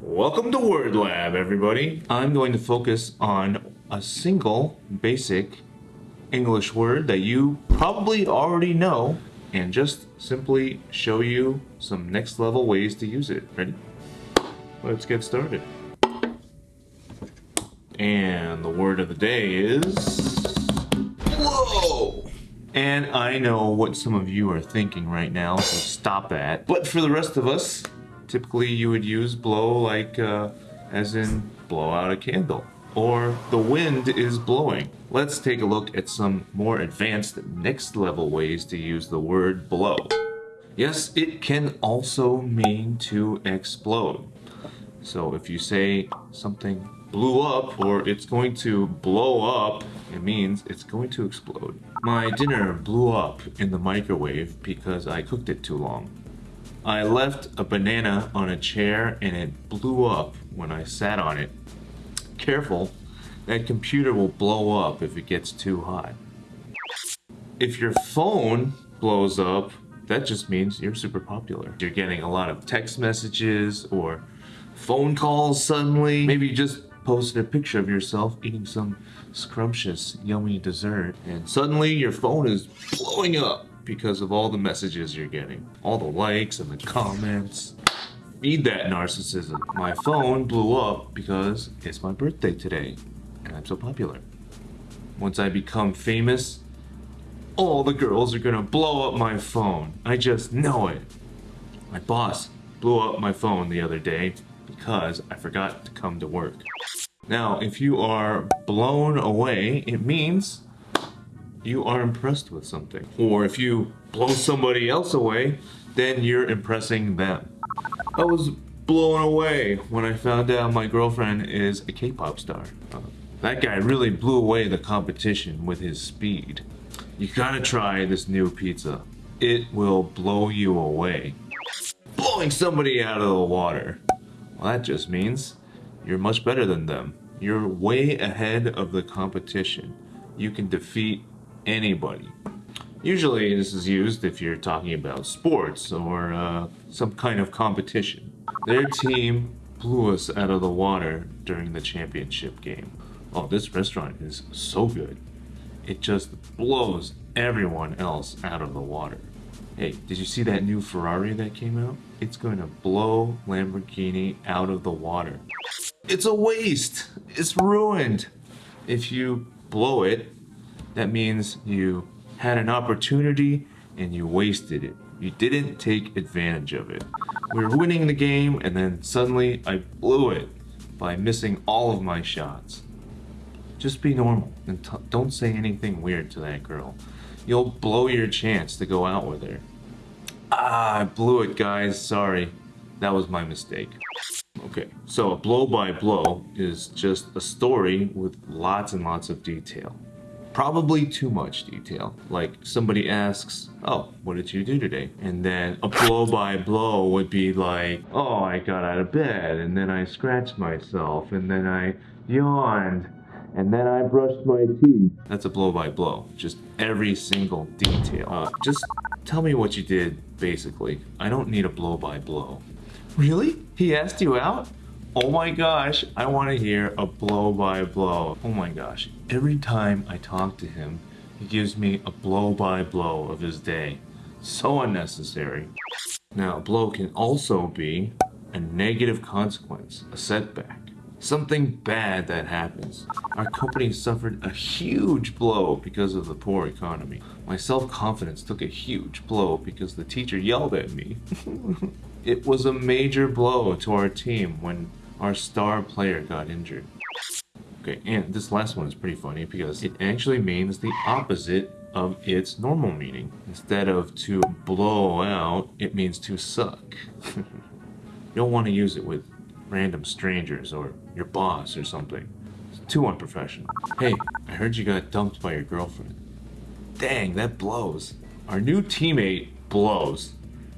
Welcome to Word Lab, everybody. I'm going to focus on a single basic English word that you probably already know and just simply show you some next level ways to use it. Ready? Let's get started. And the word of the day is blow. And I know what some of you are thinking right now, so stop that. But for the rest of us, typically you would use blow like uh, as in blow out a candle or the wind is blowing. Let's take a look at some more advanced next level ways to use the word blow. Yes, it can also mean to explode. So if you say something blew up or it's going to blow up, it means it's going to explode. My dinner blew up in the microwave because I cooked it too long. I left a banana on a chair and it blew up when I sat on it. Careful, that computer will blow up if it gets too hot. If your phone blows up, that just means you're super popular. You're getting a lot of text messages or phone calls suddenly. Maybe you just posted a picture of yourself eating some scrumptious, yummy dessert, and suddenly your phone is blowing up because of all the messages you're getting, all the likes and the comments. Feed that narcissism. My phone blew up because it's my birthday today and I'm so popular. Once I become famous, all the girls are gonna blow up my phone. I just know it. My boss blew up my phone the other day because I forgot to come to work. Now, if you are blown away, it means you are impressed with something. Or if you blow somebody else away, then you're impressing them. I was blown away when I found out my girlfriend is a K-pop star. Uh, that guy really blew away the competition with his speed. You gotta try this new pizza. It will blow you away. Blowing somebody out of the water. Well, that just means you're much better than them. You're way ahead of the competition. You can defeat anybody. Usually this is used if you're talking about sports or uh, some kind of competition. Their team blew us out of the water during the championship game. Oh, this restaurant is so good. It just blows everyone else out of the water. Hey, did you see that new Ferrari that came out? It's going to blow Lamborghini out of the water. It's a waste. It's ruined. If you blow it, that means you had an opportunity and you wasted it. You didn't take advantage of it. We were winning the game and then suddenly I blew it by missing all of my shots. Just be normal and don't say anything weird to that girl. You'll blow your chance to go out with her. Ah, I blew it guys, sorry. That was my mistake. Okay, so a blow by blow is just a story with lots and lots of detail probably too much detail. Like somebody asks, oh, what did you do today? And then a blow by blow would be like, oh, I got out of bed and then I scratched myself and then I yawned and then I brushed my teeth. That's a blow by blow, just every single detail. Uh, just tell me what you did, basically. I don't need a blow by blow. Really? He asked you out? Oh my gosh, I want to hear a blow by blow. Oh my gosh, every time I talk to him, he gives me a blow by blow of his day. So unnecessary. Now, a blow can also be a negative consequence, a setback. Something bad that happens. Our company suffered a huge blow because of the poor economy. My self-confidence took a huge blow because the teacher yelled at me. it was a major blow to our team when our star player got injured. Okay, and this last one is pretty funny because it actually means the opposite of its normal meaning. Instead of to blow out, it means to suck. you don't want to use it with random strangers or your boss or something. It's too unprofessional. Hey, I heard you got dumped by your girlfriend. Dang, that blows. Our new teammate blows.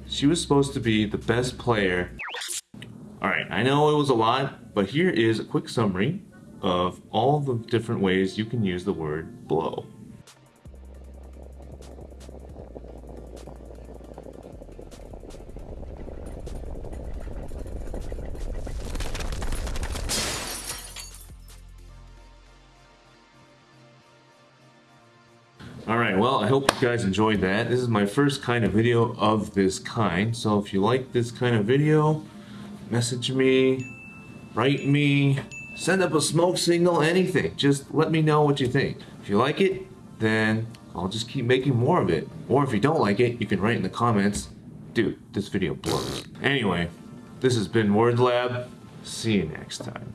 She was supposed to be the best player all right, I know it was a lot, but here is a quick summary of all the different ways you can use the word blow. Alright, well I hope you guys enjoyed that. This is my first kind of video of this kind, so if you like this kind of video, message me, write me, send up a smoke signal, anything. Just let me know what you think. If you like it, then I'll just keep making more of it. Or if you don't like it, you can write in the comments, dude, this video blows. Anyway, this has been Word Lab. See you next time.